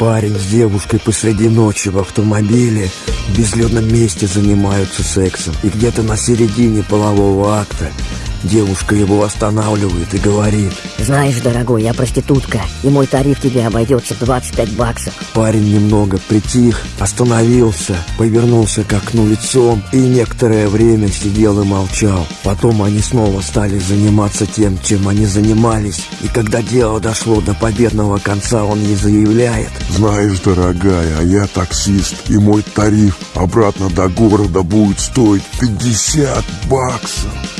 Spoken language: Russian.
Парень с девушкой посреди ночи в автомобиле в безлюдном месте занимаются сексом. И где-то на середине полового акта Девушка его останавливает и говорит. Знаешь, дорогой, я проститутка И мой тариф тебе обойдется в 25 баксов Парень немного притих, остановился, повернулся к окну лицом И некоторое время сидел и молчал. Потом они снова стали заниматься тем, чем они занимались. И когда дело дошло до победного конца, он ей заявляет. Знаешь, дорогая, а я таксист И мой тариф обратно до города будет стоить 50 баксов